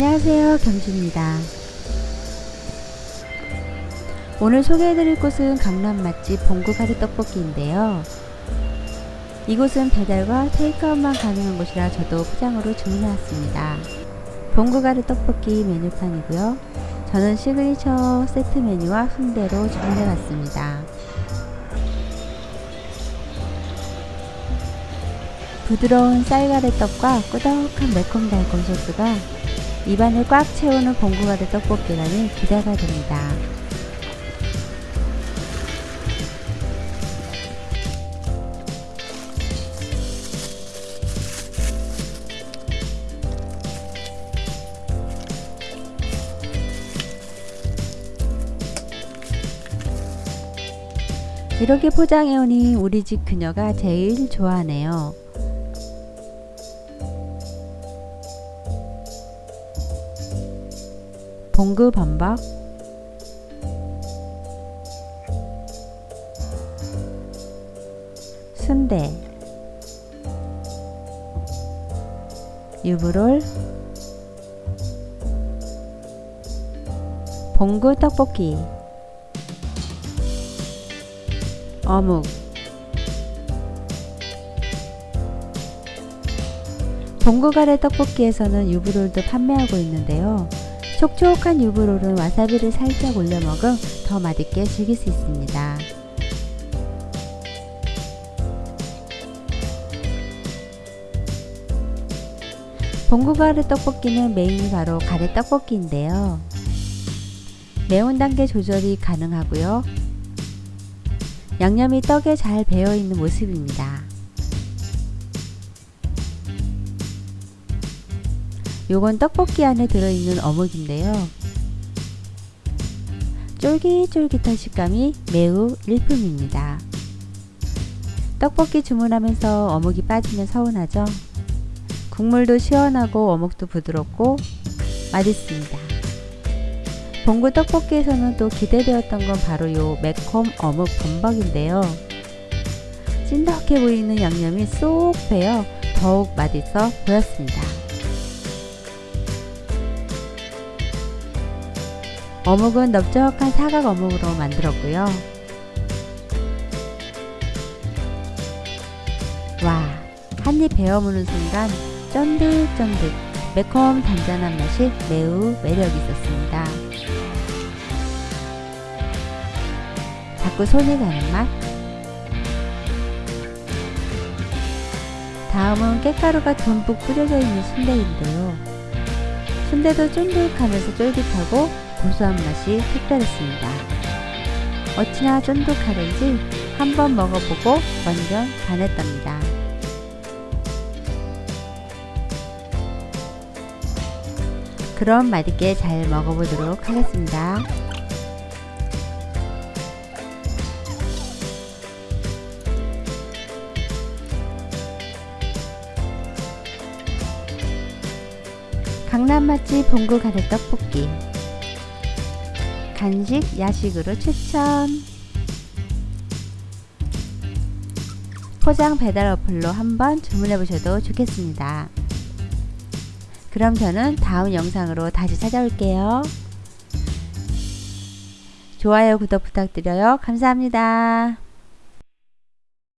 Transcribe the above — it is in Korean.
안녕하세요 경주입니다. 오늘 소개해드릴 곳은 강남 맛집 봉구가리 떡볶이인데요. 이곳은 배달과 테이크아웃만 가능한 곳이라 저도 포장으로 주문해왔습니다. 봉구가리 떡볶이 메뉴판이고요. 저는 시그니처 세트 메뉴와 순대로 주문해봤습니다. 부드러운 쌀가래떡과 꾸덕한 매콤달콤 소스가 입안을 꽉 채우는 봉구가래 떡볶이라니 기대가 됩니다. 이렇게 포장해오니 우리 집 그녀가 제일 좋아하네요. 봉구 범벅 순대. 유부롤. 봉구 떡볶이. 어묵. 봉구가래 떡볶이에서는 유부롤도 판매하고 있는데요. 촉촉한 유부롤은 와사비를 살짝 올려 먹음 더 맛있게 즐길 수 있습니다. 봉구가래 떡볶이는 메인이 바로 가래 떡볶이인데요. 매운 단계 조절이 가능하고요. 양념이 떡에 잘 배어있는 모습입니다. 요건 떡볶이 안에 들어있는 어묵인데요. 쫄깃쫄깃한 식감이 매우 일품입니다. 떡볶이 주문하면서 어묵이 빠지면 서운하죠? 국물도 시원하고 어묵도 부드럽고 맛있습니다. 봉구 떡볶이에서는 또 기대되었던 건 바로 요 매콤 어묵 범벅인데요. 찐득해 보이는 양념이 쏙 배어 더욱 맛있어 보였습니다. 어묵은 넓적한 사각 어묵으로 만들었고요. 와, 한입 베어 무는 순간 쫀득쫀득 매콤 단짠한 맛이 매우 매력 있었습니다. 자꾸 손이 가는 맛. 다음은 깻가루가 듬뿍 뿌려져 있는 순대인데요. 순대도 쫀득하면서 쫄깃하고 고소한 맛이 특별했습니다. 어찌나 쫀득하던지 한번 먹어보고 완전 반했답니다. 그럼 맛있게 잘 먹어보도록 하겠습니다. 강남 맛집 봉구 가래 떡볶이 간식, 야식으로 추천 포장 배달 어플로 한번 주문해 보셔도 좋겠습니다. 그럼 저는 다음 영상으로 다시 찾아올게요. 좋아요, 구독 부탁드려요. 감사합니다.